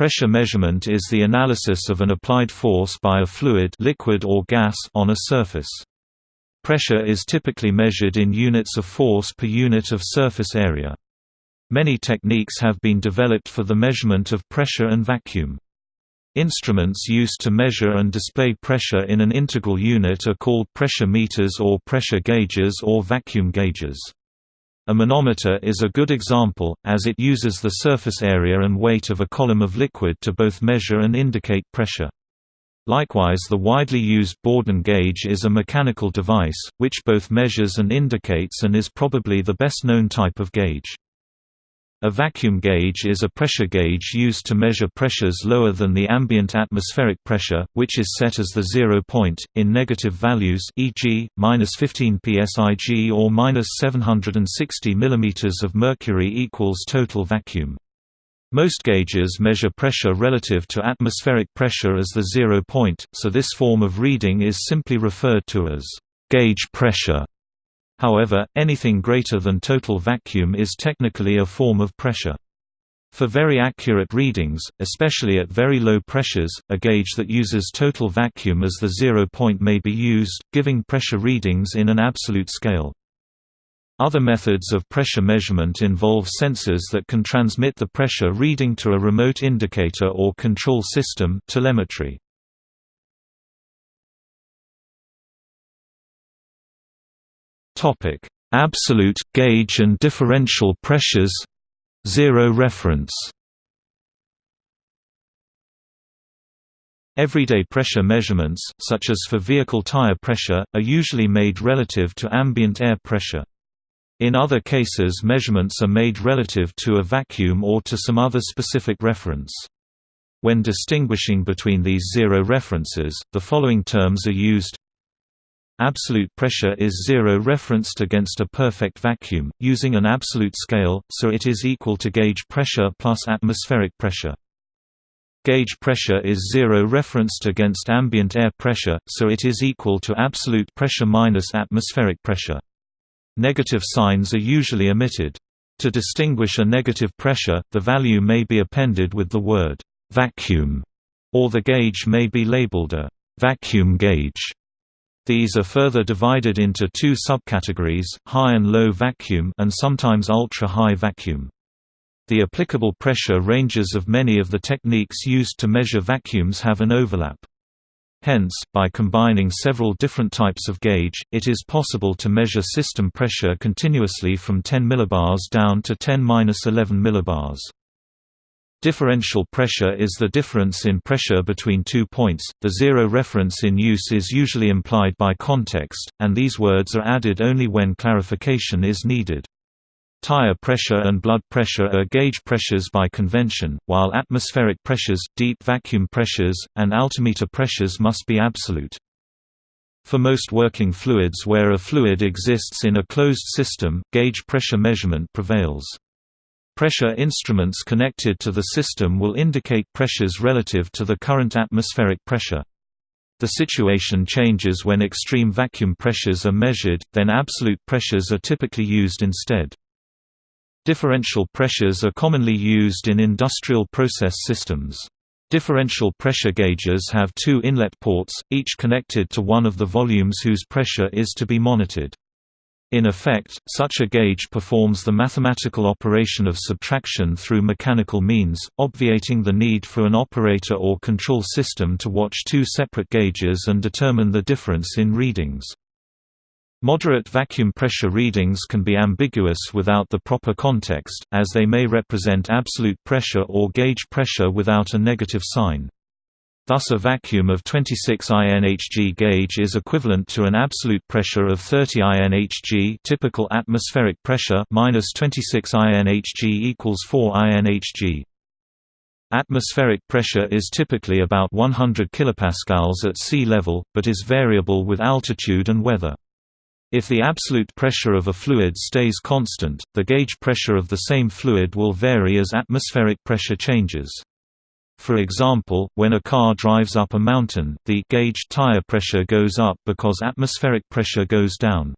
Pressure measurement is the analysis of an applied force by a fluid liquid or gas on a surface. Pressure is typically measured in units of force per unit of surface area. Many techniques have been developed for the measurement of pressure and vacuum. Instruments used to measure and display pressure in an integral unit are called pressure meters or pressure gauges or vacuum gauges. A manometer is a good example, as it uses the surface area and weight of a column of liquid to both measure and indicate pressure. Likewise the widely used Bourdon gauge is a mechanical device, which both measures and indicates and is probably the best known type of gauge. A vacuum gauge is a pressure gauge used to measure pressures lower than the ambient atmospheric pressure, which is set as the zero point, in negative values e.g., minus 15 psig or minus 760 mm of mercury equals total vacuum. Most gauges measure pressure relative to atmospheric pressure as the zero point, so this form of reading is simply referred to as gauge pressure. However, anything greater than total vacuum is technically a form of pressure. For very accurate readings, especially at very low pressures, a gauge that uses total vacuum as the zero point may be used, giving pressure readings in an absolute scale. Other methods of pressure measurement involve sensors that can transmit the pressure reading to a remote indicator or control system telemetry. Topic: Absolute gauge and differential pressures. Zero reference. Everyday pressure measurements, such as for vehicle tire pressure, are usually made relative to ambient air pressure. In other cases measurements are made relative to a vacuum or to some other specific reference. When distinguishing between these zero references, the following terms are used Absolute pressure is zero referenced against a perfect vacuum, using an absolute scale, so it is equal to gauge pressure plus atmospheric pressure. Gauge pressure is zero referenced against ambient air pressure, so it is equal to absolute pressure minus atmospheric pressure. Negative signs are usually omitted. To distinguish a negative pressure, the value may be appended with the word vacuum, or the gauge may be labeled a vacuum gauge. These are further divided into two subcategories, high and low vacuum and sometimes ultra-high vacuum. The applicable pressure ranges of many of the techniques used to measure vacuums have an overlap. Hence, by combining several different types of gauge, it is possible to measure system pressure continuously from 10 millibars down to 10-11 millibars. Differential pressure is the difference in pressure between two points. The zero reference in use is usually implied by context, and these words are added only when clarification is needed. Tire pressure and blood pressure are gauge pressures by convention, while atmospheric pressures, deep vacuum pressures, and altimeter pressures must be absolute. For most working fluids where a fluid exists in a closed system, gauge pressure measurement prevails. Pressure instruments connected to the system will indicate pressures relative to the current atmospheric pressure. The situation changes when extreme vacuum pressures are measured, then absolute pressures are typically used instead. Differential pressures are commonly used in industrial process systems. Differential pressure gauges have two inlet ports, each connected to one of the volumes whose pressure is to be monitored. In effect, such a gauge performs the mathematical operation of subtraction through mechanical means, obviating the need for an operator or control system to watch two separate gauges and determine the difference in readings. Moderate vacuum pressure readings can be ambiguous without the proper context, as they may represent absolute pressure or gauge pressure without a negative sign. Thus a vacuum of 26 INHG gauge is equivalent to an absolute pressure of 30 INHG typical atmospheric pressure minus 26 INHG equals 4 INHG. Atmospheric pressure is typically about 100 kilopascals at sea level, but is variable with altitude and weather. If the absolute pressure of a fluid stays constant, the gauge pressure of the same fluid will vary as atmospheric pressure changes. For example, when a car drives up a mountain, the gauge tire pressure goes up because atmospheric pressure goes down.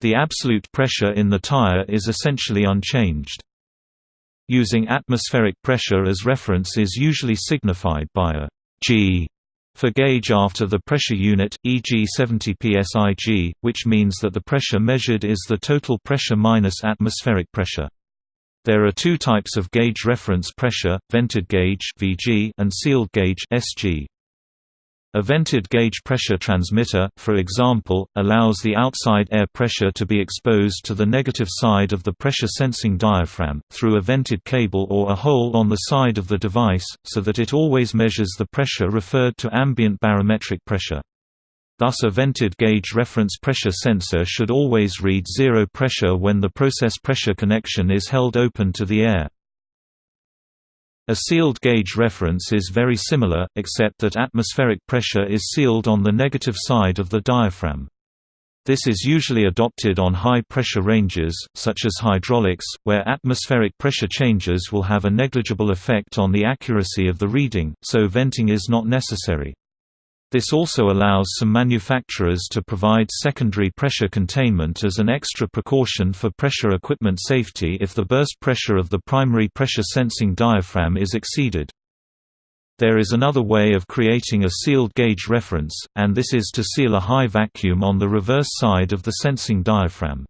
The absolute pressure in the tire is essentially unchanged. Using atmospheric pressure as reference is usually signified by a G for gauge after the pressure unit, e.g. 70 psig, which means that the pressure measured is the total pressure minus atmospheric pressure. There are two types of gauge reference pressure, vented gauge (VG) and sealed gauge (SG). A vented gauge pressure transmitter, for example, allows the outside air pressure to be exposed to the negative side of the pressure-sensing diaphragm, through a vented cable or a hole on the side of the device, so that it always measures the pressure referred to ambient barometric pressure. Thus a vented gauge reference pressure sensor should always read zero pressure when the process pressure connection is held open to the air. A sealed gauge reference is very similar, except that atmospheric pressure is sealed on the negative side of the diaphragm. This is usually adopted on high-pressure ranges, such as hydraulics, where atmospheric pressure changes will have a negligible effect on the accuracy of the reading, so venting is not necessary. This also allows some manufacturers to provide secondary pressure containment as an extra precaution for pressure equipment safety if the burst pressure of the primary pressure sensing diaphragm is exceeded. There is another way of creating a sealed gauge reference, and this is to seal a high vacuum on the reverse side of the sensing diaphragm.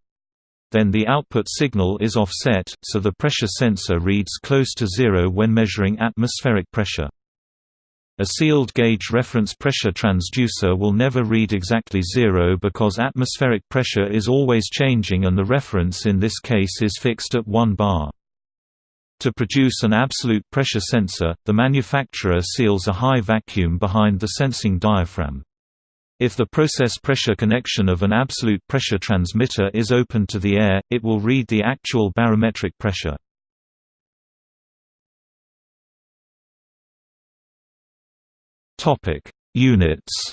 Then the output signal is offset, so the pressure sensor reads close to zero when measuring atmospheric pressure. A sealed gauge reference pressure transducer will never read exactly zero because atmospheric pressure is always changing and the reference in this case is fixed at 1 bar. To produce an absolute pressure sensor, the manufacturer seals a high vacuum behind the sensing diaphragm. If the process pressure connection of an absolute pressure transmitter is open to the air, it will read the actual barometric pressure. Topic: Units.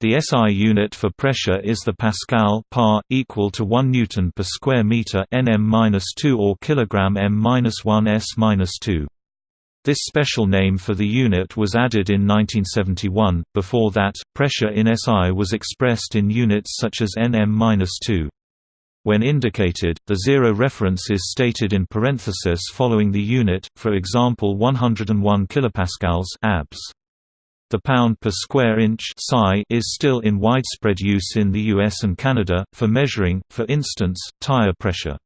The SI unit for pressure is the pascal par equal to 1 newton per square meter nm-2 or kilogram m-1 s-2. This special name for the unit was added in 1971. Before that, pressure in SI was expressed in units such as nm-2. When indicated, the zero reference is stated in parenthesis following the unit, for example 101 kilopascals abs. The pound per square inch is still in widespread use in the US and Canada, for measuring, for instance, tire pressure.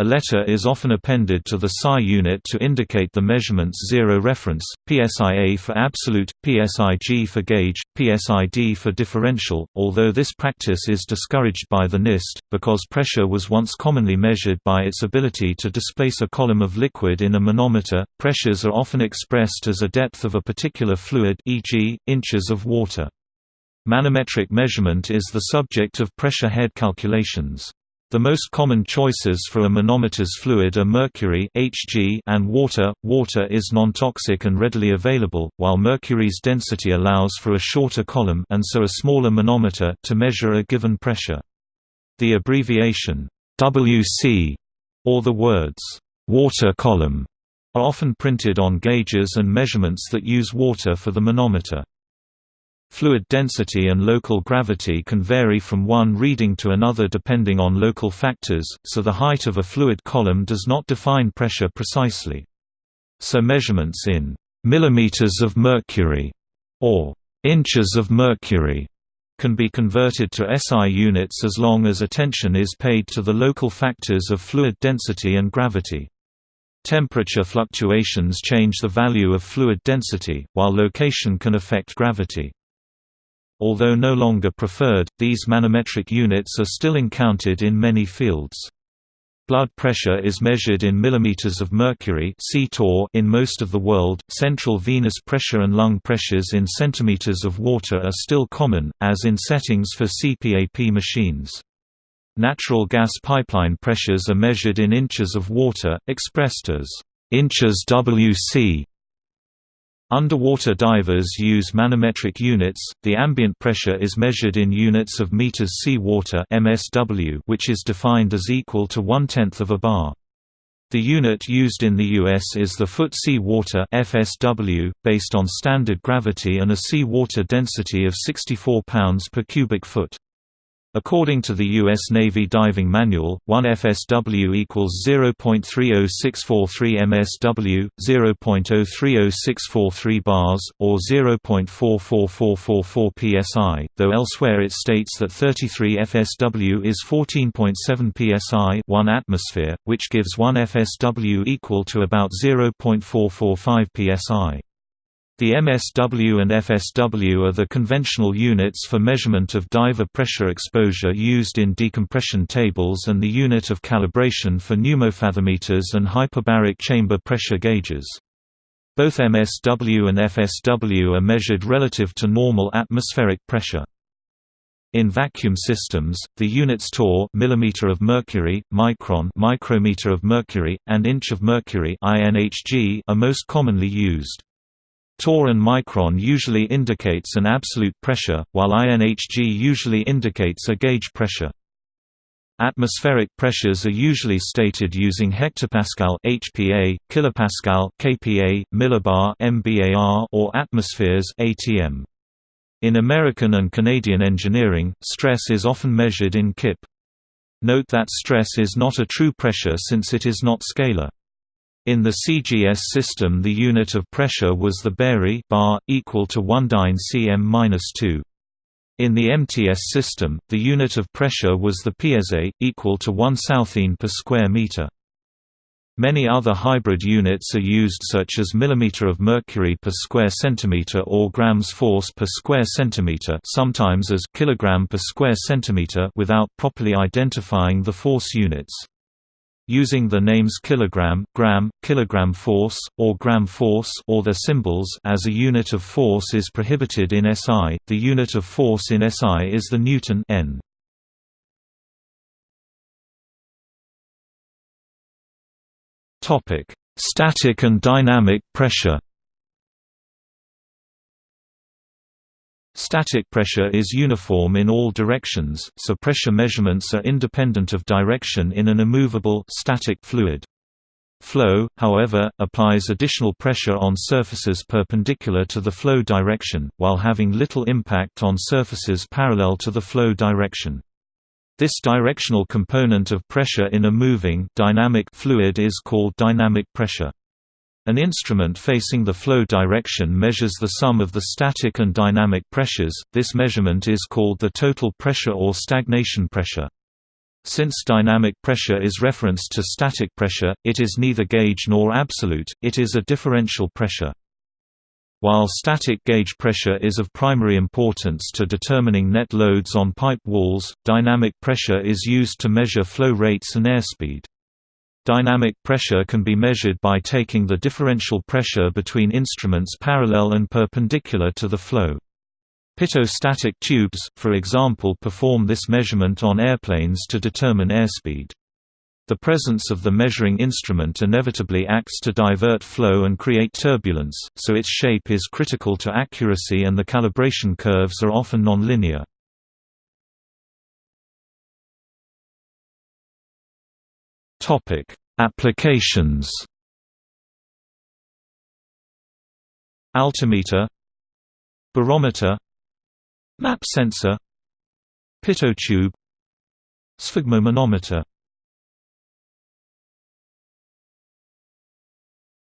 A letter is often appended to the SI unit to indicate the measurement's zero reference, PSIA for absolute, PSIG for gauge, PSID for differential, although this practice is discouraged by the NIST, because pressure was once commonly measured by its ability to displace a column of liquid in a manometer. Pressures are often expressed as a depth of a particular fluid e.g., inches of water. Manometric measurement is the subject of pressure head calculations. The most common choices for a manometer's fluid are mercury Hg and water. Water is non-toxic and readily available, while mercury's density allows for a shorter column and so a smaller manometer to measure a given pressure. The abbreviation WC or the words water column are often printed on gauges and measurements that use water for the manometer. Fluid density and local gravity can vary from one reading to another depending on local factors, so the height of a fluid column does not define pressure precisely. So measurements in millimeters of mercury or inches of mercury can be converted to SI units as long as attention is paid to the local factors of fluid density and gravity. Temperature fluctuations change the value of fluid density, while location can affect gravity. Although no longer preferred, these manometric units are still encountered in many fields. Blood pressure is measured in millimeters of mercury in most of the world. Central venous pressure and lung pressures in centimeters of water are still common, as in settings for CPAP machines. Natural gas pipeline pressures are measured in inches of water, expressed as inches WC Underwater divers use manometric units. The ambient pressure is measured in units of meters sea water (MSW), which is defined as equal to one-tenth of a bar. The unit used in the US is the foot sea water (FSW), based on standard gravity and a sea water density of 64 pounds per cubic foot. According to the U.S. Navy Diving Manual, 1 FSW equals 0.30643 MSW, 0.030643 bars, or 0.44444 psi, though elsewhere it states that 33 FSW is 14.7 psi 1 atmosphere, which gives 1 FSW equal to about 0.445 psi. The MSW and FSW are the conventional units for measurement of diver pressure exposure used in decompression tables and the unit of calibration for pneumofathometers and hyperbaric chamber pressure gauges. Both MSW and FSW are measured relative to normal atmospheric pressure. In vacuum systems, the units torr millimeter of mercury, micron micrometer of mercury, and inch of mercury INHG are most commonly used. Torr and micron usually indicates an absolute pressure, while INHG usually indicates a gauge pressure. Atmospheric pressures are usually stated using hectopascal (HPa), kilopascal (kPa), millibar (mbar), or atmospheres (atm). In American and Canadian engineering, stress is often measured in kip. Note that stress is not a true pressure since it is not scalar. In the CGS system the unit of pressure was the barye bar, equal to 1 dyne cm-2. In the MTS system, the unit of pressure was the psa, equal to 1 sthene per square meter. Many other hybrid units are used such as millimeter of mercury per square centimeter or grams force per square centimeter sometimes as kilogram per square centimeter without properly identifying the force units. Using the names kilogram, gram, kilogram force, or gram force or their symbols as a unit of force is prohibited in SI. The unit of force in SI is the newton n. Topic: Static and dynamic pressure. Static pressure is uniform in all directions, so pressure measurements are independent of direction in an immovable static fluid. Flow, however, applies additional pressure on surfaces perpendicular to the flow direction, while having little impact on surfaces parallel to the flow direction. This directional component of pressure in a moving dynamic fluid is called dynamic pressure. An instrument facing the flow direction measures the sum of the static and dynamic pressures, this measurement is called the total pressure or stagnation pressure. Since dynamic pressure is referenced to static pressure, it is neither gauge nor absolute, it is a differential pressure. While static gauge pressure is of primary importance to determining net loads on pipe walls, dynamic pressure is used to measure flow rates and airspeed. Dynamic pressure can be measured by taking the differential pressure between instruments parallel and perpendicular to the flow. Pitot-static tubes, for example perform this measurement on airplanes to determine airspeed. The presence of the measuring instrument inevitably acts to divert flow and create turbulence, so its shape is critical to accuracy and the calibration curves are often nonlinear. Topic: Applications. Altimeter, barometer, map sensor, pitot tube, sphygmomanometer.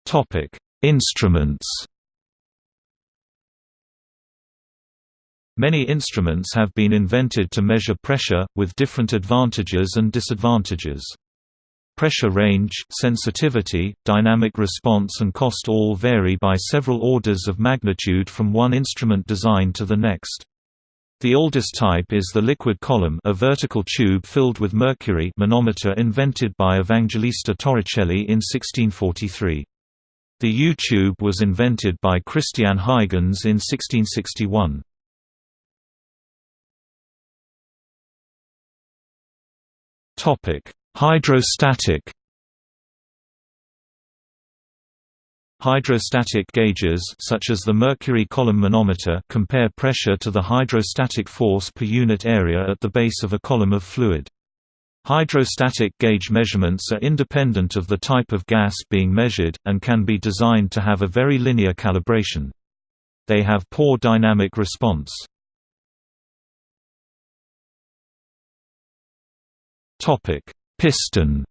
Topic: Instruments. Many instruments have been invented to measure pressure, with different advantages and disadvantages. Pressure range, sensitivity, dynamic response and cost all vary by several orders of magnitude from one instrument design to the next. The oldest type is the liquid column a vertical tube filled with mercury manometer invented by Evangelista Torricelli in 1643. The U-tube was invented by Christian Huygens in 1661. Topic: Hydrostatic Hydrostatic gauges such as the mercury column manometer compare pressure to the hydrostatic force per unit area at the base of a column of fluid. Hydrostatic gauge measurements are independent of the type of gas being measured, and can be designed to have a very linear calibration. They have poor dynamic response. Piston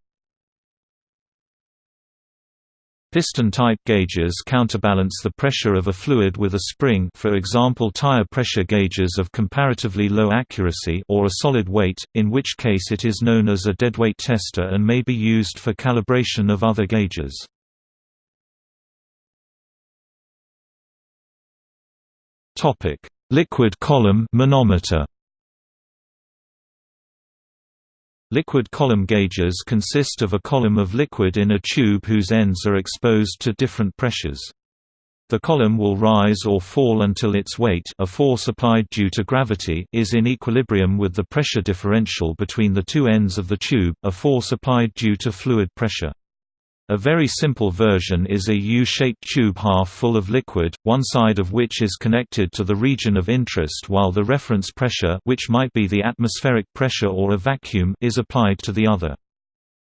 Piston-type gauges counterbalance the pressure of a fluid with a spring for example tire pressure gauges of comparatively low accuracy or a solid weight, in which case it is known as a deadweight tester and may be used for calibration of other gauges. Liquid column manometer Liquid column gauges consist of a column of liquid in a tube whose ends are exposed to different pressures. The column will rise or fall until its weight a force applied due to gravity is in equilibrium with the pressure differential between the two ends of the tube a force applied due to fluid pressure. A very simple version is a U-shaped tube half full of liquid, one side of which is connected to the region of interest while the reference pressure which might be the atmospheric pressure or a vacuum is applied to the other.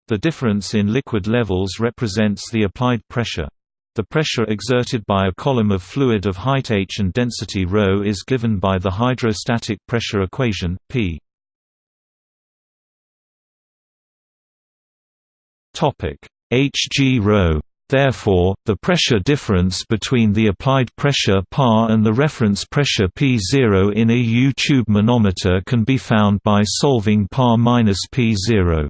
The difference in liquid levels represents the applied pressure. The pressure exerted by a column of fluid of height h and density ρ is given by the hydrostatic pressure equation, p. Topic Hg ρ. Therefore, the pressure difference between the applied pressure PA and the reference pressure P0 in a U-tube manometer can be found by solving PA minus P0.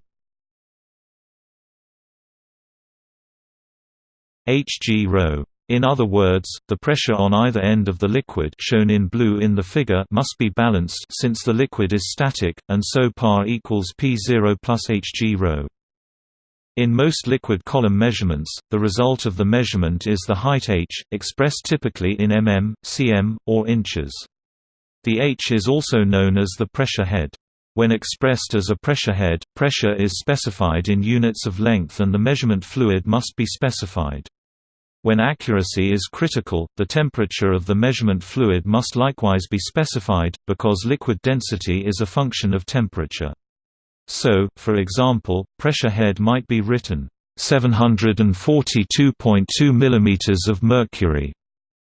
Hg ρ. In other words, the pressure on either end of the liquid shown in blue in the figure must be balanced since the liquid is static, and so PA equals P0 plus Hg ρ. In most liquid column measurements, the result of the measurement is the height h, expressed typically in mm, cm, or inches. The h is also known as the pressure head. When expressed as a pressure head, pressure is specified in units of length and the measurement fluid must be specified. When accuracy is critical, the temperature of the measurement fluid must likewise be specified, because liquid density is a function of temperature. So, for example, pressure head might be written 742.2 mm of mercury,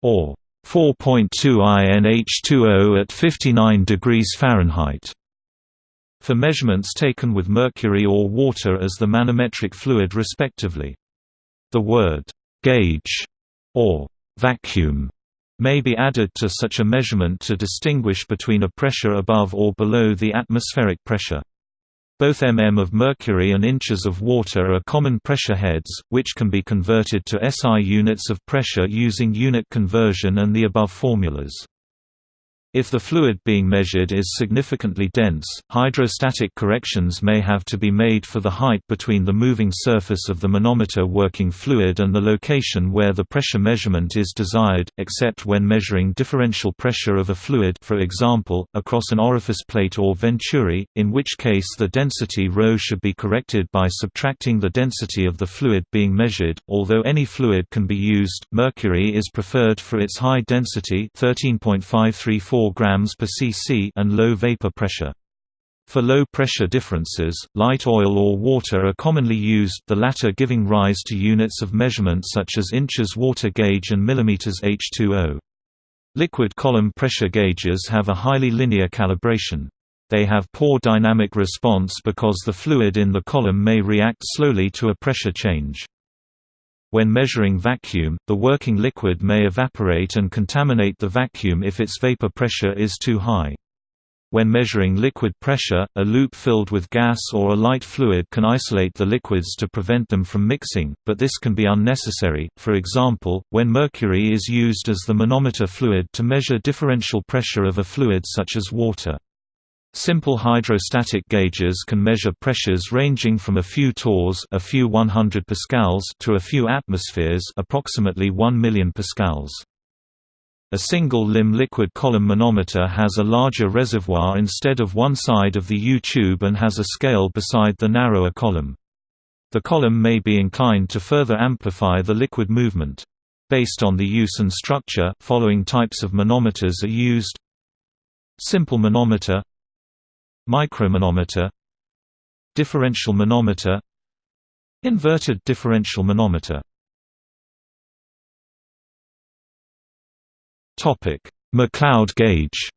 or 4.2 INH2O at 59 degrees Fahrenheit. For measurements taken with mercury or water as the manometric fluid respectively. The word gauge or vacuum may be added to such a measurement to distinguish between a pressure above or below the atmospheric pressure. Both mm of mercury and inches of water are common pressure heads, which can be converted to SI units of pressure using unit conversion and the above formulas. If the fluid being measured is significantly dense, hydrostatic corrections may have to be made for the height between the moving surface of the manometer working fluid and the location where the pressure measurement is desired, except when measuring differential pressure of a fluid for example, across an orifice plate or venturi, in which case the density ρ should be corrected by subtracting the density of the fluid being measured. Although any fluid can be used, mercury is preferred for its high density 13.534 4 grams per cc and low vapor pressure. For low pressure differences, light oil or water are commonly used the latter giving rise to units of measurement such as inches water gauge and millimeters H2O. Liquid column pressure gauges have a highly linear calibration. They have poor dynamic response because the fluid in the column may react slowly to a pressure change. When measuring vacuum, the working liquid may evaporate and contaminate the vacuum if its vapor pressure is too high. When measuring liquid pressure, a loop filled with gas or a light fluid can isolate the liquids to prevent them from mixing, but this can be unnecessary, for example, when mercury is used as the manometer fluid to measure differential pressure of a fluid such as water. Simple hydrostatic gauges can measure pressures ranging from a few torrs a few 100 pascals to a few atmospheres approximately 1 million pascals. A single-limb liquid column manometer has a larger reservoir instead of one side of the U-tube and has a scale beside the narrower column. The column may be inclined to further amplify the liquid movement. Based on the use and structure, following types of manometers are used Simple manometer Micromanometer Differential manometer Inverted differential manometer McLeod gauge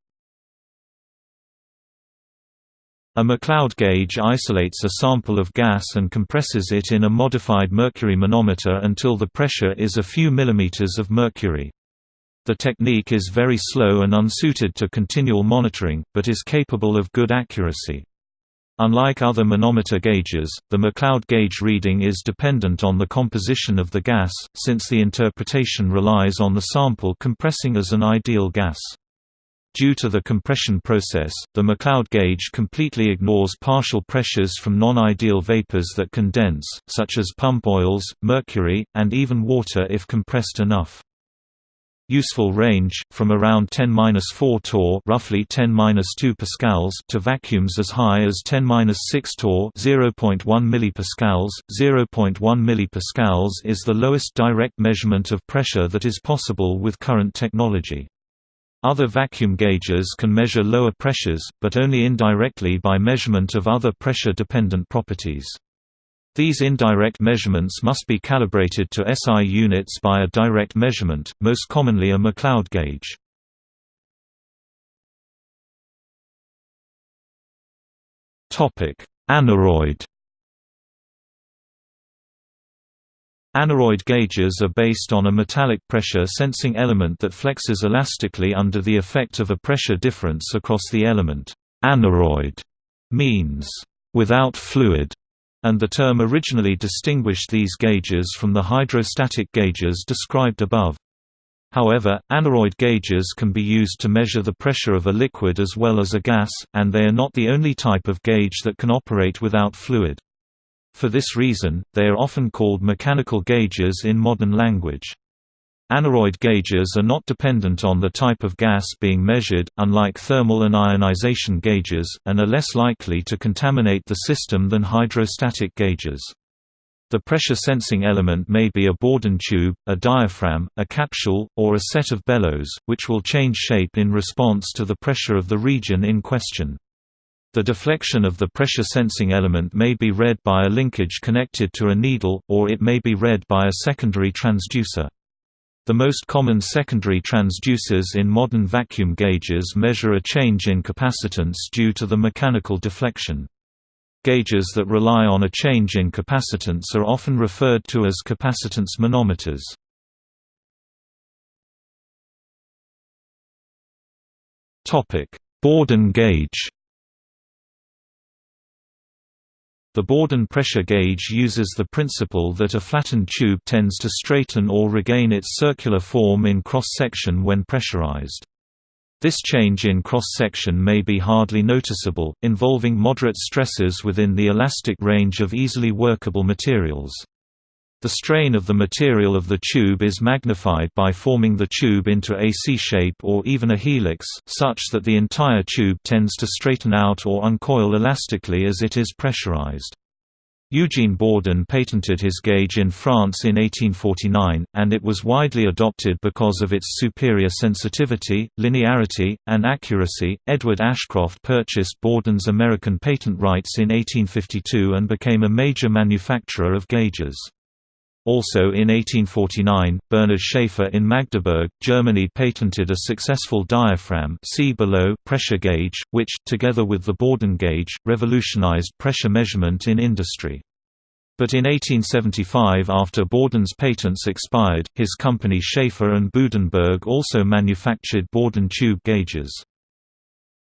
A McLeod gauge isolates a sample of gas and compresses it in a modified mercury manometer until the pressure is a few millimeters of mercury. The technique is very slow and unsuited to continual monitoring, but is capable of good accuracy. Unlike other manometer gauges, the McLeod gauge reading is dependent on the composition of the gas, since the interpretation relies on the sample compressing as an ideal gas. Due to the compression process, the McLeod gauge completely ignores partial pressures from non-ideal vapors that condense, such as pump oils, mercury, and even water if compressed enough. Useful range from around 10-4 torr, roughly 10-2 pascals, to vacuums as high as 10-6 torr, 0.1 millipascals. 0.1 millipascals is the lowest direct measurement of pressure that is possible with current technology. Other vacuum gauges can measure lower pressures, but only indirectly by measurement of other pressure-dependent properties. These indirect measurements must be calibrated to SI units by a direct measurement, most commonly a McLeod gauge. Aneroid Aneroid gauges are based on a metallic pressure sensing element that flexes elastically under the effect of a pressure difference across the element. Aneroid means without fluid, and the term originally distinguished these gauges from the hydrostatic gauges described above. However, aneroid gauges can be used to measure the pressure of a liquid as well as a gas, and they are not the only type of gauge that can operate without fluid. For this reason, they are often called mechanical gauges in modern language. Aneroid gauges are not dependent on the type of gas being measured, unlike thermal and ionization gauges, and are less likely to contaminate the system than hydrostatic gauges. The pressure sensing element may be a Bourdon tube, a diaphragm, a capsule, or a set of bellows, which will change shape in response to the pressure of the region in question. The deflection of the pressure sensing element may be read by a linkage connected to a needle, or it may be read by a secondary transducer. The most common secondary transducers in modern vacuum gauges measure a change in capacitance due to the mechanical deflection. Gauges that rely on a change in capacitance are often referred to as capacitance manometers. Bourdon gauge The Bourdon pressure gauge uses the principle that a flattened tube tends to straighten or regain its circular form in cross-section when pressurized. This change in cross-section may be hardly noticeable, involving moderate stresses within the elastic range of easily workable materials. The strain of the material of the tube is magnified by forming the tube into a C-shape or even a helix, such that the entire tube tends to straighten out or uncoil elastically as it is pressurized. Eugene Bourdon patented his gauge in France in 1849, and it was widely adopted because of its superior sensitivity, linearity, and accuracy. Edward Ashcroft purchased Bourdon's American patent rights in 1852 and became a major manufacturer of gauges. Also in 1849, Bernard Schäffer in Magdeburg, Germany patented a successful diaphragm see below pressure gauge, which, together with the Bourdon gauge, revolutionized pressure measurement in industry. But in 1875 after Bourdon's patents expired, his company Schäffer and Budenberg also manufactured Bourdon tube gauges.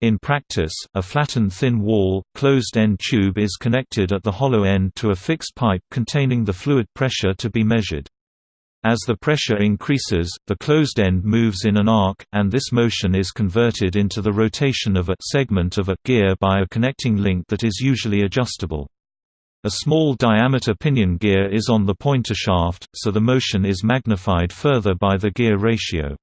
In practice, a flattened thin wall, closed-end tube is connected at the hollow end to a fixed pipe containing the fluid pressure to be measured. As the pressure increases, the closed end moves in an arc, and this motion is converted into the rotation of a segment of a gear by a connecting link that is usually adjustable. A small diameter pinion gear is on the pointer shaft, so the motion is magnified further by the gear ratio.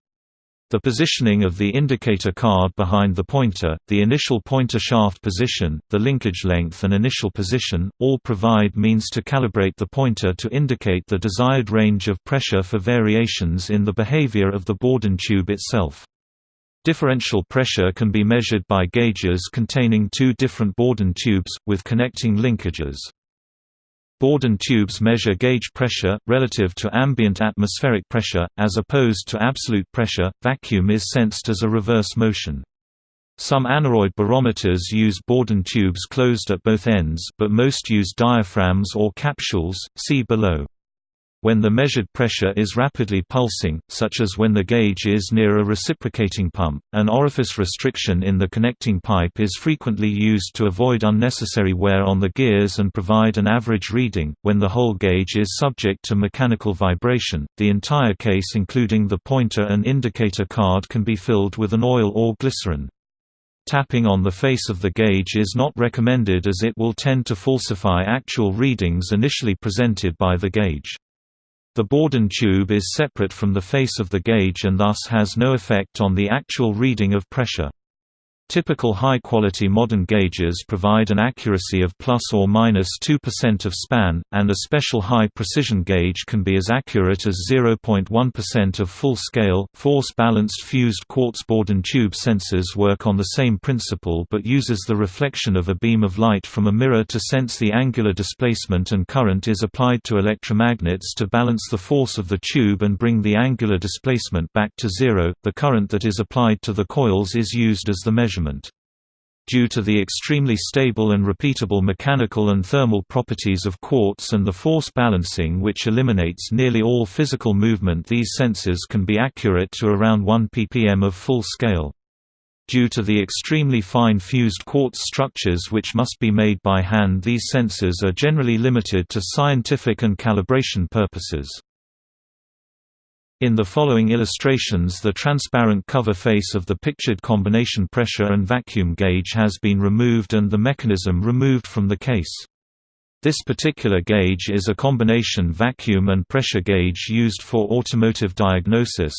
The positioning of the indicator card behind the pointer, the initial pointer shaft position, the linkage length and initial position, all provide means to calibrate the pointer to indicate the desired range of pressure for variations in the behavior of the Bourdon tube itself. Differential pressure can be measured by gauges containing two different Bourdon tubes, with connecting linkages. Bourdon tubes measure gauge pressure, relative to ambient atmospheric pressure, as opposed to absolute pressure. Vacuum is sensed as a reverse motion. Some aneroid barometers use Bourdon tubes closed at both ends, but most use diaphragms or capsules, see below. When the measured pressure is rapidly pulsing, such as when the gauge is near a reciprocating pump, an orifice restriction in the connecting pipe is frequently used to avoid unnecessary wear on the gears and provide an average reading. When the whole gauge is subject to mechanical vibration, the entire case including the pointer and indicator card can be filled with an oil or glycerin. Tapping on the face of the gauge is not recommended as it will tend to falsify actual readings initially presented by the gauge. The Bourdon tube is separate from the face of the gauge and thus has no effect on the actual reading of pressure. Typical high-quality modern gauges provide an accuracy of plus or minus 2% of span, and a special high-precision gauge can be as accurate as 0.1% of full-scale, force-balanced fused quartz Bourdon tube sensors work on the same principle but uses the reflection of a beam of light from a mirror to sense the angular displacement and current is applied to electromagnets to balance the force of the tube and bring the angular displacement back to zero. The current that is applied to the coils is used as the measure measurement. Due to the extremely stable and repeatable mechanical and thermal properties of quartz and the force balancing which eliminates nearly all physical movement these sensors can be accurate to around 1 ppm of full scale. Due to the extremely fine fused quartz structures which must be made by hand these sensors are generally limited to scientific and calibration purposes. In the following illustrations the transparent cover face of the pictured combination pressure and vacuum gauge has been removed and the mechanism removed from the case. This particular gauge is a combination vacuum and pressure gauge used for automotive diagnosis.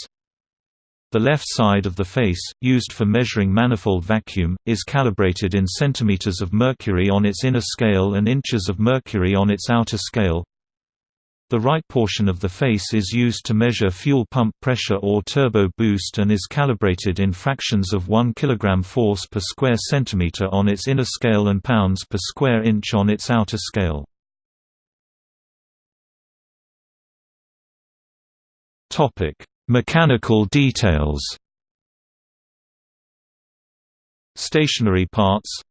The left side of the face, used for measuring manifold vacuum, is calibrated in centimeters of mercury on its inner scale and inches of mercury on its outer scale. The right portion of the face is used to measure fuel pump pressure or turbo boost and is calibrated in fractions of 1 kg force per square centimeter on its inner scale and pounds per square inch on its outer scale. Topic: Mechanical details Stationary parts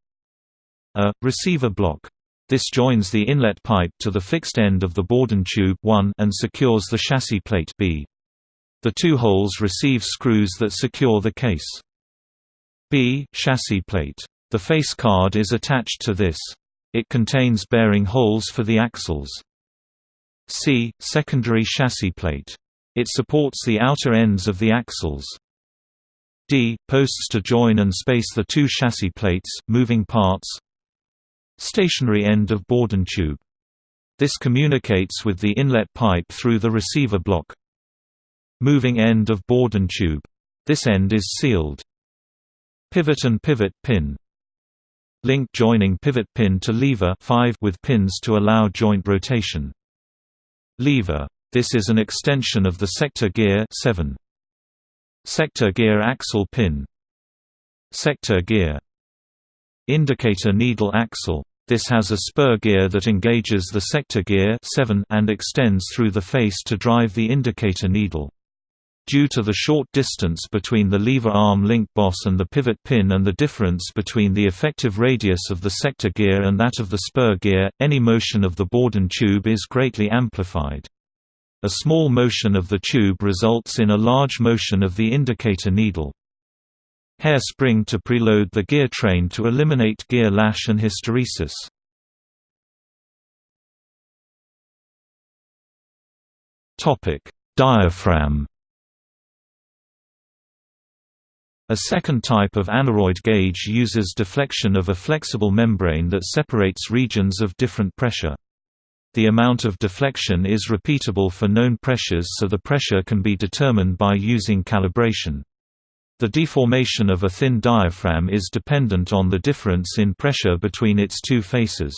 A. Receiver block this joins the inlet pipe to the fixed end of the Bourdon tube 1 and secures the chassis plate B. The two holes receive screws that secure the case. B chassis plate. The face card is attached to this. It contains bearing holes for the axles. C secondary chassis plate. It supports the outer ends of the axles. D posts to join and space the two chassis plates, moving parts, Stationary end of Bourdon tube. This communicates with the inlet pipe through the receiver block. Moving end of Bourdon tube. This end is sealed. Pivot and pivot pin. Link joining pivot pin to lever 5 with pins to allow joint rotation. Lever. This is an extension of the sector gear 7. Sector gear axle pin. Sector gear Indicator needle axle. This has a spur gear that engages the sector gear 7 and extends through the face to drive the indicator needle. Due to the short distance between the lever arm link boss and the pivot pin and the difference between the effective radius of the sector gear and that of the spur gear, any motion of the Bourdon tube is greatly amplified. A small motion of the tube results in a large motion of the indicator needle. Hair spring to preload the gear train to eliminate gear lash and hysteresis. Diaphragm A second type of aneroid gauge uses deflection of a flexible membrane that separates regions of different pressure. The amount of deflection is repeatable for known pressures so the pressure can be determined by using calibration. The deformation of a thin diaphragm is dependent on the difference in pressure between its two faces.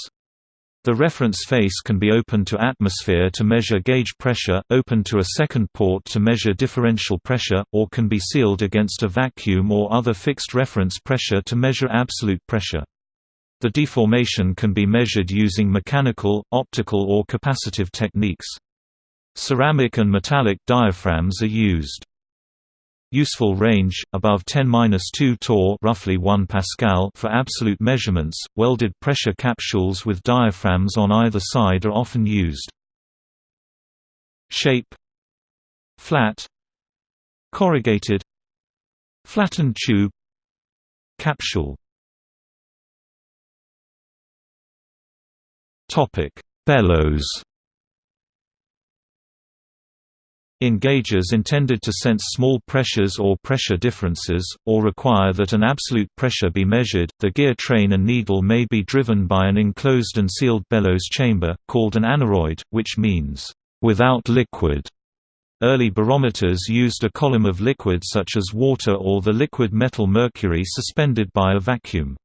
The reference face can be open to atmosphere to measure gauge pressure, open to a second port to measure differential pressure, or can be sealed against a vacuum or other fixed reference pressure to measure absolute pressure. The deformation can be measured using mechanical, optical or capacitive techniques. Ceramic and metallic diaphragms are used. Useful range above 10-2 torr, roughly 1 pascal for absolute measurements. Welded pressure capsules with diaphragms on either side are often used. Shape Flat Corrugated Flattened tube Capsule Topic: Bellows In gauges intended to sense small pressures or pressure differences, or require that an absolute pressure be measured, the gear train and needle may be driven by an enclosed and sealed bellows chamber, called an aneroid, which means, "...without liquid". Early barometers used a column of liquid such as water or the liquid metal mercury suspended by a vacuum.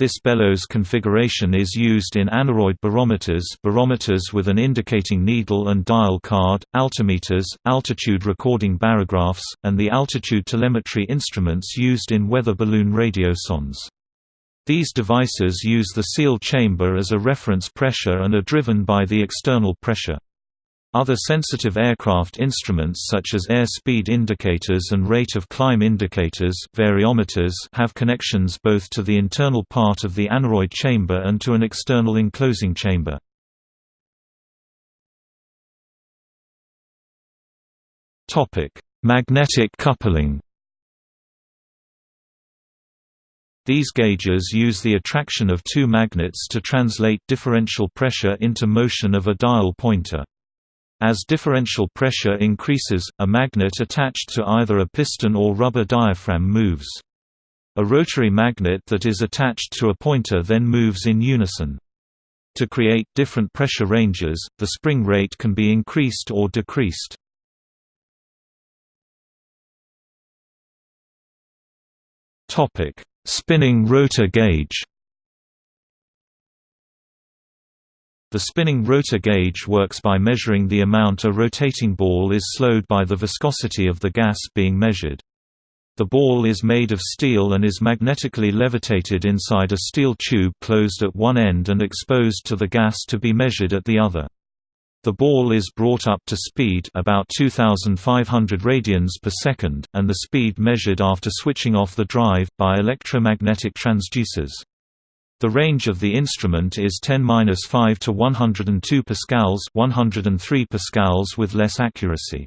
This bellows configuration is used in aneroid barometers barometers with an indicating needle and dial card, altimeters, altitude recording barographs, and the altitude telemetry instruments used in weather balloon radiosondes. These devices use the seal chamber as a reference pressure and are driven by the external pressure. Other sensitive aircraft instruments such as airspeed indicators and rate of climb indicators variometers have connections both to the internal part of the aneroid chamber and to an external enclosing chamber. Magnetic coupling These gauges use the attraction of two magnets to translate differential pressure into motion of a dial pointer. As differential pressure increases, a magnet attached to either a piston or rubber diaphragm moves. A rotary magnet that is attached to a pointer then moves in unison. To create different pressure ranges, the spring rate can be increased or decreased. Spinning rotor gauge The spinning rotor gauge works by measuring the amount a rotating ball is slowed by the viscosity of the gas being measured. The ball is made of steel and is magnetically levitated inside a steel tube closed at one end and exposed to the gas to be measured at the other. The ball is brought up to speed about 2500 radians per second, and the speed measured after switching off the drive, by electromagnetic transducers. The range of the instrument is 10-5 to 102 pascals, 103 pascals with less accuracy.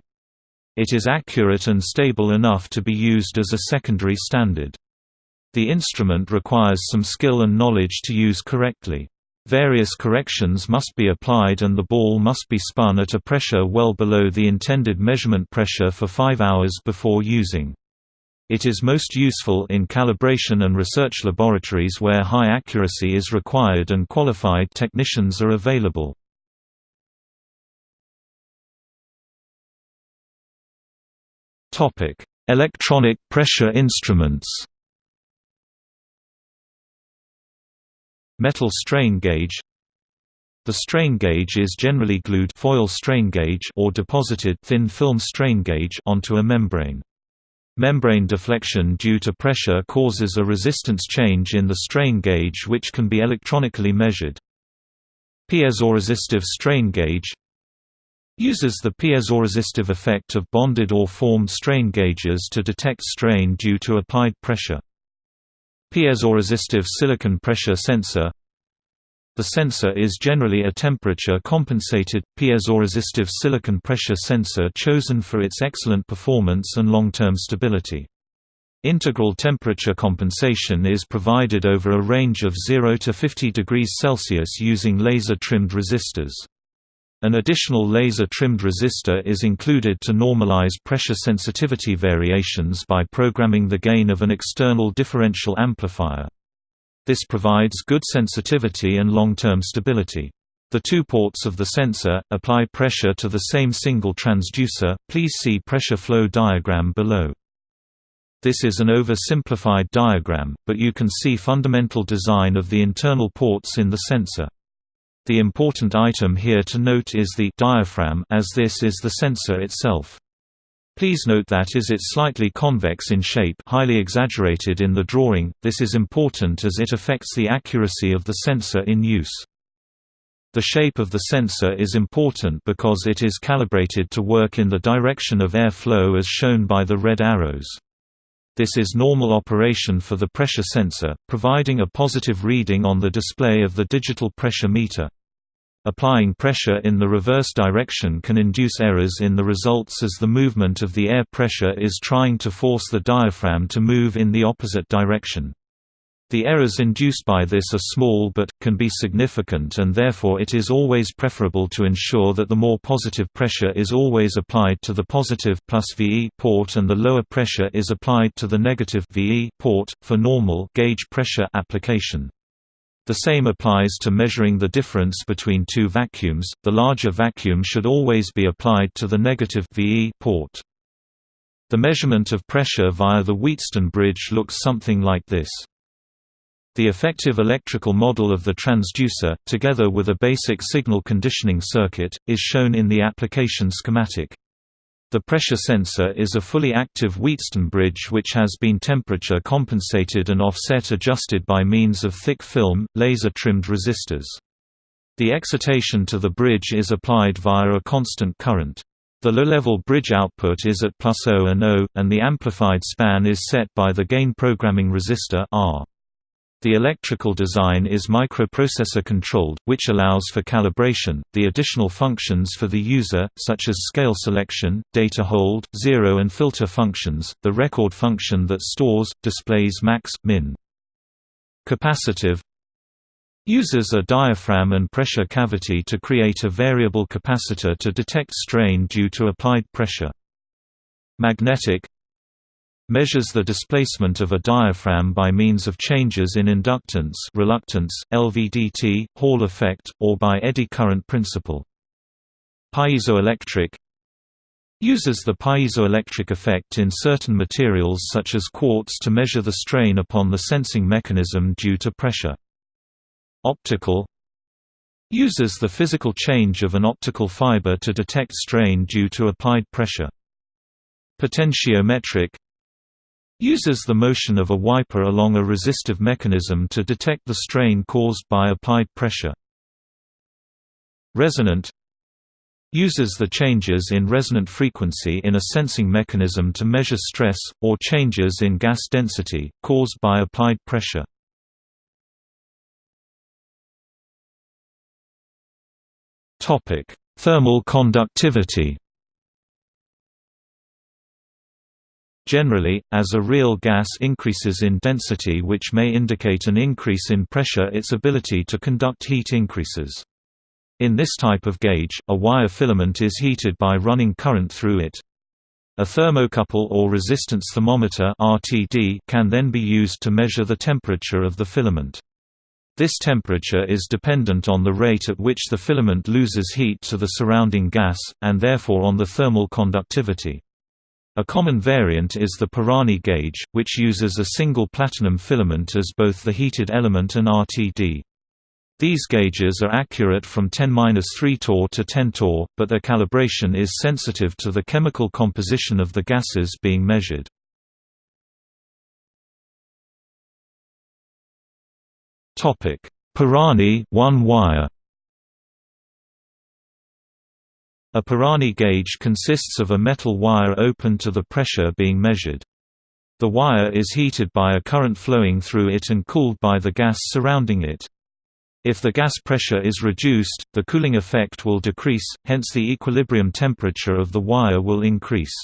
It is accurate and stable enough to be used as a secondary standard. The instrument requires some skill and knowledge to use correctly. Various corrections must be applied and the ball must be spun at a pressure well below the intended measurement pressure for 5 hours before using. It is most useful in calibration and research laboratories where high accuracy is required and qualified technicians are available. Electronic pressure instruments Metal strain gauge The strain gauge is generally glued foil strain gauge or deposited thin film strain gauge onto a membrane. Membrane deflection due to pressure causes a resistance change in the strain gauge which can be electronically measured. Piezoresistive strain gauge uses the piezoresistive effect of bonded or formed strain gauges to detect strain due to applied pressure. Piezoresistive silicon pressure sensor the sensor is generally a temperature-compensated, piezoresistive silicon pressure sensor chosen for its excellent performance and long-term stability. Integral temperature compensation is provided over a range of 0 to 50 degrees Celsius using laser-trimmed resistors. An additional laser-trimmed resistor is included to normalize pressure sensitivity variations by programming the gain of an external differential amplifier. This provides good sensitivity and long-term stability. The two ports of the sensor, apply pressure to the same single transducer, please see pressure flow diagram below. This is an oversimplified diagram, but you can see fundamental design of the internal ports in the sensor. The important item here to note is the diaphragm as this is the sensor itself. Please note that is it slightly convex in shape highly exaggerated in the drawing, this is important as it affects the accuracy of the sensor in use. The shape of the sensor is important because it is calibrated to work in the direction of air flow as shown by the red arrows. This is normal operation for the pressure sensor, providing a positive reading on the display of the digital pressure meter. Applying pressure in the reverse direction can induce errors in the results as the movement of the air pressure is trying to force the diaphragm to move in the opposite direction. The errors induced by this are small but, can be significant and therefore it is always preferable to ensure that the more positive pressure is always applied to the positive plus VE port and the lower pressure is applied to the negative VE port, for normal gauge pressure application. The same applies to measuring the difference between two vacuums, the larger vacuum should always be applied to the negative VE port. The measurement of pressure via the Wheatstone bridge looks something like this. The effective electrical model of the transducer, together with a basic signal conditioning circuit, is shown in the application schematic. The pressure sensor is a fully active Wheatstone bridge which has been temperature compensated and offset adjusted by means of thick film, laser-trimmed resistors. The excitation to the bridge is applied via a constant current. The low-level bridge output is at plus O and O, and the amplified span is set by the gain programming resistor R. The electrical design is microprocessor controlled, which allows for calibration, the additional functions for the user, such as scale selection, data hold, zero and filter functions, the record function that stores, displays max, min. Capacitive uses a diaphragm and pressure cavity to create a variable capacitor to detect strain due to applied pressure. Magnetic measures the displacement of a diaphragm by means of changes in inductance reluctance, LVDT, Hall effect, or by eddy current principle. Piezoelectric uses the piezoelectric effect in certain materials such as quartz to measure the strain upon the sensing mechanism due to pressure. Optical uses the physical change of an optical fiber to detect strain due to applied pressure. Potentiometric uses the motion of a wiper along a resistive mechanism to detect the strain caused by applied pressure. Resonant uses the changes in resonant frequency in a sensing mechanism to measure stress, or changes in gas density, caused by applied pressure. Thermal conductivity Generally, as a real gas increases in density which may indicate an increase in pressure its ability to conduct heat increases. In this type of gauge, a wire filament is heated by running current through it. A thermocouple or resistance thermometer RTD can then be used to measure the temperature of the filament. This temperature is dependent on the rate at which the filament loses heat to the surrounding gas, and therefore on the thermal conductivity. A common variant is the Pirani gauge, which uses a single platinum filament as both the heated element and RTD. These gauges are accurate from 10-3 torr to 10 torr, but their calibration is sensitive to the chemical composition of the gases being measured. Pirani one wire A Pirani gauge consists of a metal wire open to the pressure being measured. The wire is heated by a current flowing through it and cooled by the gas surrounding it. If the gas pressure is reduced, the cooling effect will decrease, hence the equilibrium temperature of the wire will increase.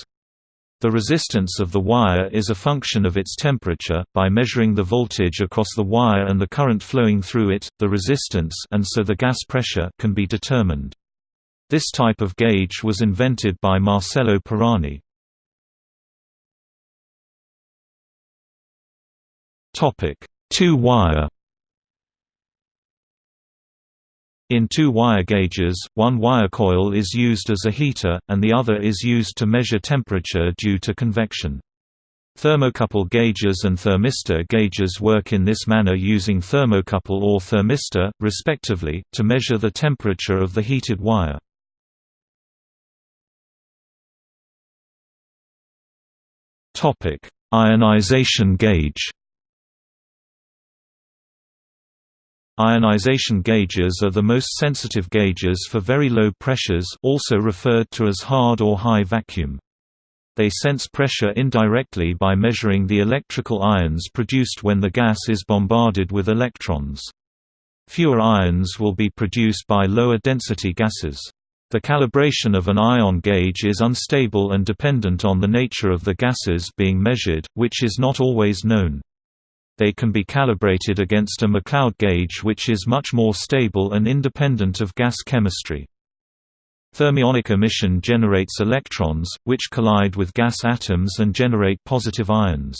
The resistance of the wire is a function of its temperature. By measuring the voltage across the wire and the current flowing through it, the resistance and so the gas pressure can be determined. This type of gauge was invented by Marcello Pirani. Two-wire In two-wire gauges, one wire coil is used as a heater, and the other is used to measure temperature due to convection. Thermocouple gauges and thermistor gauges work in this manner using thermocouple or thermistor, respectively, to measure the temperature of the heated wire. Topic: Ionization gauge. Ionization gauges are the most sensitive gauges for very low pressures also referred to as hard or high vacuum. They sense pressure indirectly by measuring the electrical ions produced when the gas is bombarded with electrons. Fewer ions will be produced by lower density gases. The calibration of an ion gauge is unstable and dependent on the nature of the gases being measured, which is not always known they can be calibrated against a McLeod gauge which is much more stable and independent of gas chemistry. Thermionic emission generates electrons, which collide with gas atoms and generate positive ions.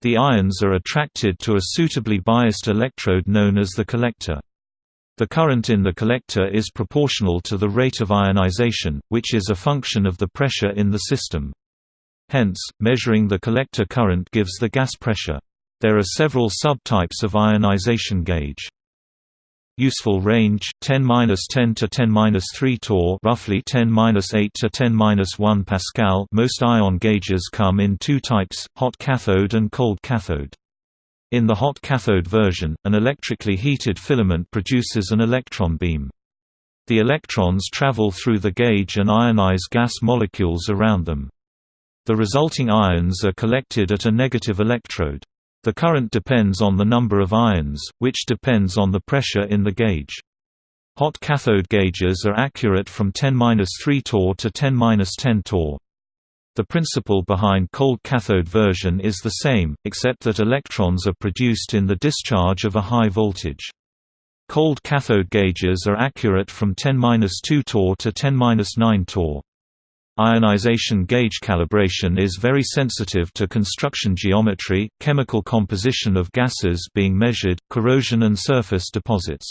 The ions are attracted to a suitably biased electrode known as the collector. The current in the collector is proportional to the rate of ionization, which is a function of the pressure in the system. Hence, measuring the collector current gives the gas pressure. There are several subtypes of ionization gauge. Useful range 10-10 to 10-3 torr, roughly 10-8 to 10-1 pascal. Most ion gauges come in two types: hot cathode and cold cathode. In the hot cathode version, an electrically heated filament produces an electron beam. The electrons travel through the gauge and ionize gas molecules around them. The resulting ions are collected at a negative electrode. The current depends on the number of ions, which depends on the pressure in the gauge. Hot cathode gauges are accurate from 10-3 torr to 10-10 torr. The principle behind cold cathode version is the same, except that electrons are produced in the discharge of a high voltage. Cold cathode gauges are accurate from 10-2 torr to 10-9 torr. Ionization gauge calibration is very sensitive to construction geometry, chemical composition of gases being measured, corrosion and surface deposits.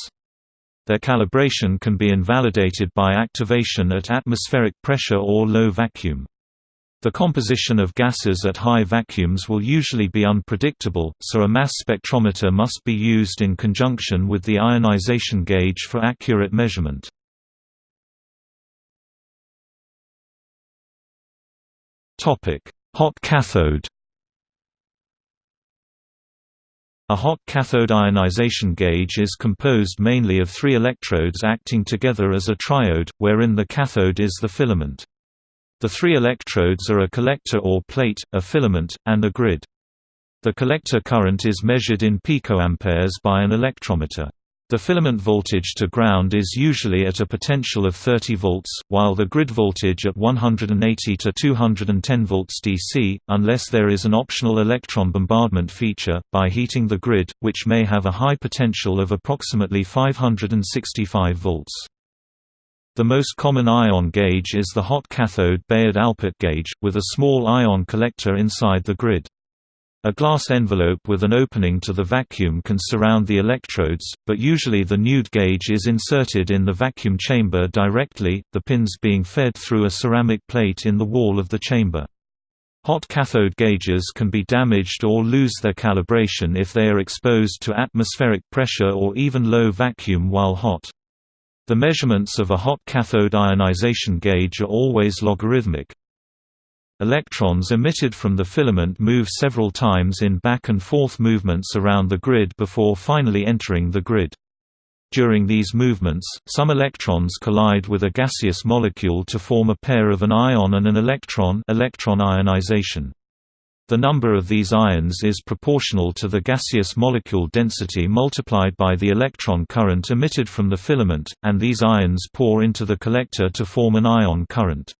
Their calibration can be invalidated by activation at atmospheric pressure or low vacuum. The composition of gases at high vacuums will usually be unpredictable, so a mass spectrometer must be used in conjunction with the ionization gauge for accurate measurement. Hot cathode A hot cathode ionization gauge is composed mainly of three electrodes acting together as a triode, wherein the cathode is the filament. The three electrodes are a collector or plate, a filament, and a grid. The collector current is measured in picoamperes by an electrometer. The filament voltage to ground is usually at a potential of 30 volts, while the grid voltage at 180 to 210 volts DC, unless there is an optional electron bombardment feature, by heating the grid, which may have a high potential of approximately 565 volts. The most common ion gauge is the hot cathode Bayard-Alpert gauge, with a small ion collector inside the grid. A glass envelope with an opening to the vacuum can surround the electrodes, but usually the nude gauge is inserted in the vacuum chamber directly, the pins being fed through a ceramic plate in the wall of the chamber. Hot cathode gauges can be damaged or lose their calibration if they are exposed to atmospheric pressure or even low vacuum while hot. The measurements of a hot cathode ionization gauge are always logarithmic, Electrons emitted from the filament move several times in back and forth movements around the grid before finally entering the grid. During these movements, some electrons collide with a gaseous molecule to form a pair of an ion and an electron electron ionization. The number of these ions is proportional to the gaseous molecule density multiplied by the electron current emitted from the filament, and these ions pour into the collector to form an ion current.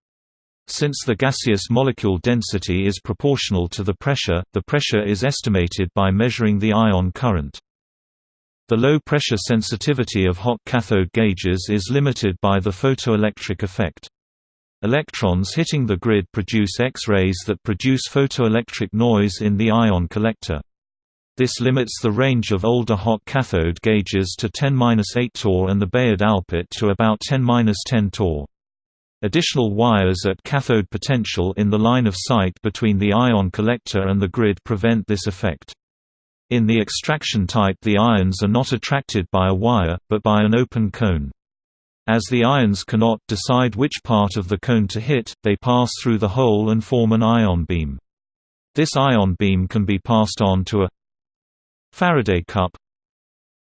Since the gaseous molecule density is proportional to the pressure, the pressure is estimated by measuring the ion current. The low pressure sensitivity of hot cathode gauges is limited by the photoelectric effect. Electrons hitting the grid produce X-rays that produce photoelectric noise in the ion collector. This limits the range of older hot cathode gauges to 10-8 torr and the Bayard-Alpert to about 10-10 torr. Additional wires at cathode potential in the line of sight between the ion collector and the grid prevent this effect. In the extraction type the ions are not attracted by a wire, but by an open cone. As the ions cannot decide which part of the cone to hit, they pass through the hole and form an ion beam. This ion beam can be passed on to a Faraday cup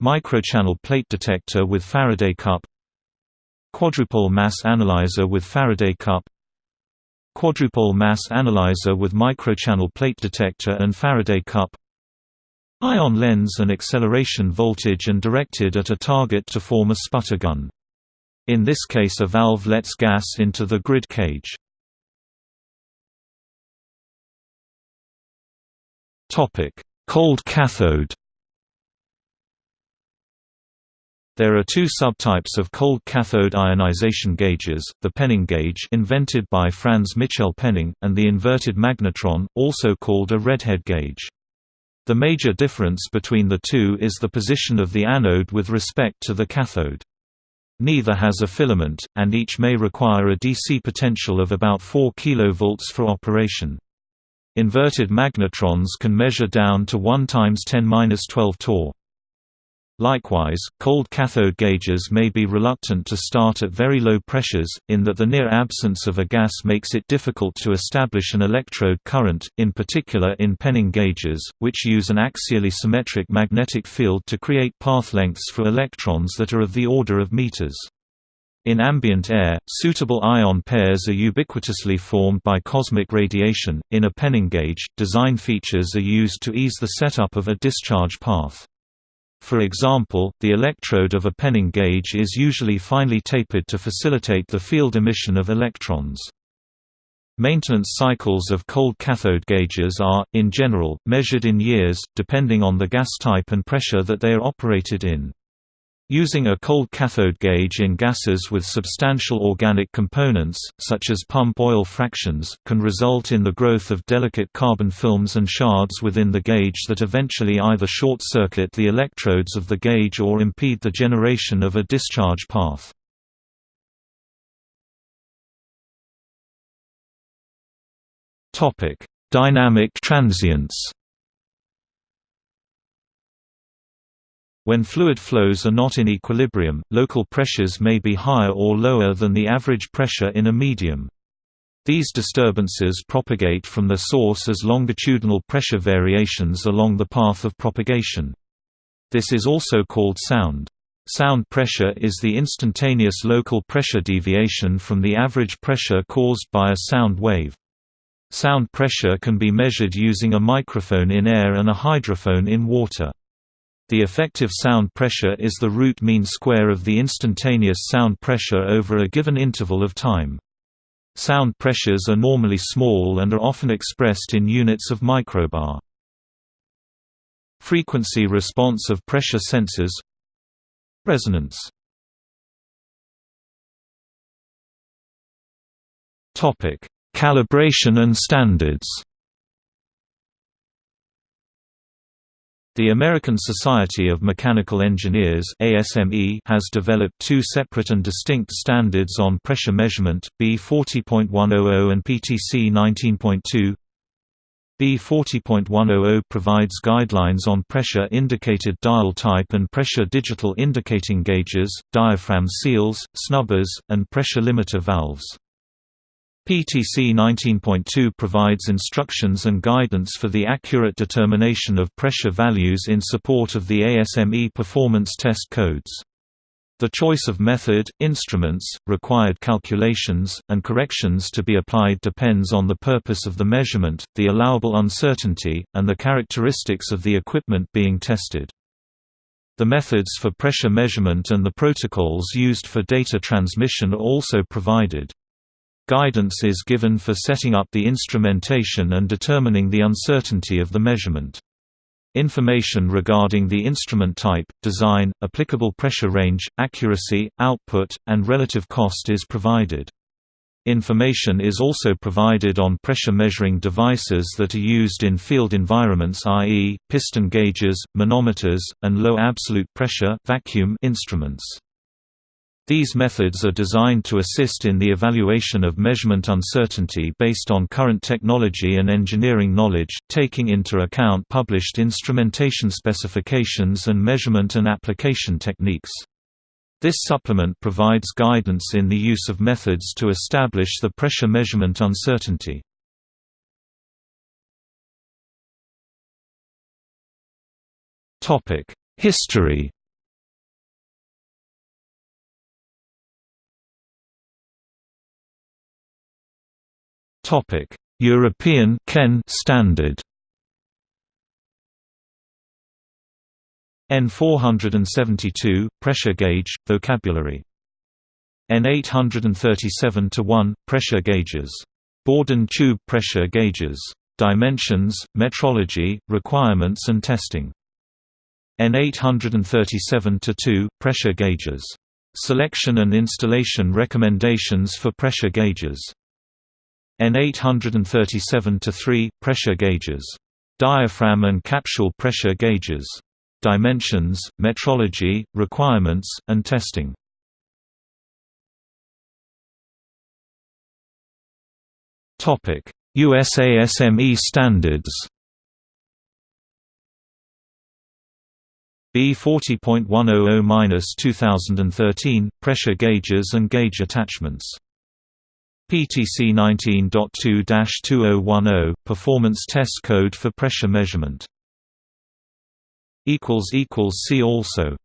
Microchannel plate detector with Faraday cup Quadrupole mass analyzer with Faraday cup Quadrupole mass analyzer with microchannel plate detector and Faraday cup Ion lens and acceleration voltage and directed at a target to form a sputter gun. In this case a valve lets gas into the grid cage. Cold cathode There are two subtypes of cold cathode ionization gauges, the Penning gauge invented by Franz Michel Penning, and the inverted magnetron, also called a redhead gauge. The major difference between the two is the position of the anode with respect to the cathode. Neither has a filament, and each may require a DC potential of about 4 kV for operation. Inverted magnetrons can measure down to 1 times 10^-12 torr. Likewise, cold cathode gauges may be reluctant to start at very low pressures, in that the near absence of a gas makes it difficult to establish an electrode current, in particular in Penning gauges, which use an axially symmetric magnetic field to create path lengths for electrons that are of the order of meters. In ambient air, suitable ion pairs are ubiquitously formed by cosmic radiation. In a Penning gauge, design features are used to ease the setup of a discharge path. For example, the electrode of a Penning gauge is usually finely tapered to facilitate the field emission of electrons. Maintenance cycles of cold cathode gauges are, in general, measured in years, depending on the gas type and pressure that they are operated in. Using a cold cathode gauge in gases with substantial organic components, such as pump oil fractions, can result in the growth of delicate carbon films and shards within the gauge that eventually either short-circuit the electrodes of the gauge or impede the generation of a discharge path. Dynamic transients When fluid flows are not in equilibrium, local pressures may be higher or lower than the average pressure in a medium. These disturbances propagate from their source as longitudinal pressure variations along the path of propagation. This is also called sound. Sound pressure is the instantaneous local pressure deviation from the average pressure caused by a sound wave. Sound pressure can be measured using a microphone in air and a hydrophone in water. The effective sound pressure is the root mean square of the instantaneous sound pressure over a given interval of time. Sound pressures are normally small and are often expressed in units of microbar. Frequency response of pressure sensors Resonance Calibration and standards The American Society of Mechanical Engineers ASME has developed two separate and distinct standards on pressure measurement, B40.100 and PTC 19.2. B40.100 provides guidelines on pressure-indicated dial type and pressure digital indicating gauges, diaphragm seals, snubbers, and pressure limiter valves. PTC 19.2 provides instructions and guidance for the accurate determination of pressure values in support of the ASME performance test codes. The choice of method, instruments, required calculations, and corrections to be applied depends on the purpose of the measurement, the allowable uncertainty, and the characteristics of the equipment being tested. The methods for pressure measurement and the protocols used for data transmission are also provided. Guidance is given for setting up the instrumentation and determining the uncertainty of the measurement. Information regarding the instrument type, design, applicable pressure range, accuracy, output, and relative cost is provided. Information is also provided on pressure measuring devices that are used in field environments i.e., piston gauges, manometers, and low absolute pressure vacuum instruments. These methods are designed to assist in the evaluation of measurement uncertainty based on current technology and engineering knowledge, taking into account published instrumentation specifications and measurement and application techniques. This supplement provides guidance in the use of methods to establish the pressure measurement uncertainty. History Topic: European CEN standard. N472 pressure gauge vocabulary. N837 1 pressure gauges. Bourdon tube pressure gauges. Dimensions, metrology, requirements and testing. N837 2 pressure gauges. Selection and installation recommendations for pressure gauges. N837 3 pressure gauges. Diaphragm and capsule pressure gauges. Dimensions, metrology, requirements, and testing. USASME standards. B40.100-2013 pressure gauges and gauge attachments. PTC 19.2-2010 performance test code for pressure measurement. equals equals see also